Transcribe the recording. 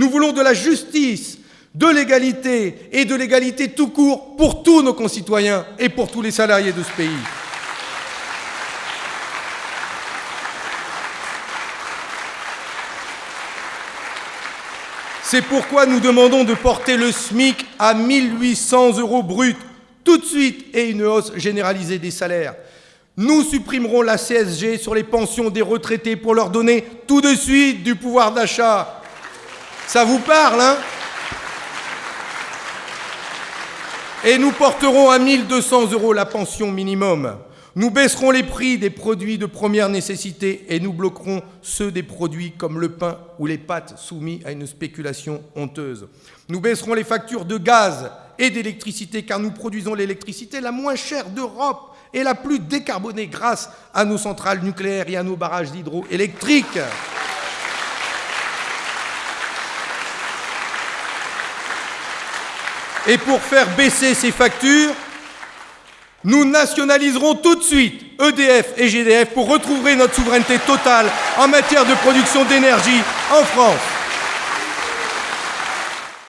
Nous voulons de la justice, de l'égalité et de l'égalité tout court pour tous nos concitoyens et pour tous les salariés de ce pays. C'est pourquoi nous demandons de porter le SMIC à 1800 euros brut tout de suite et une hausse généralisée des salaires. Nous supprimerons la CSG sur les pensions des retraités pour leur donner tout de suite du pouvoir d'achat. Ça vous parle, hein? Et nous porterons à 1200 euros la pension minimum. Nous baisserons les prix des produits de première nécessité et nous bloquerons ceux des produits comme le pain ou les pâtes soumis à une spéculation honteuse. Nous baisserons les factures de gaz et d'électricité car nous produisons l'électricité la moins chère d'Europe et la plus décarbonée grâce à nos centrales nucléaires et à nos barrages hydroélectriques. Et pour faire baisser ces factures, nous nationaliserons tout de suite EDF et GDF pour retrouver notre souveraineté totale en matière de production d'énergie en France.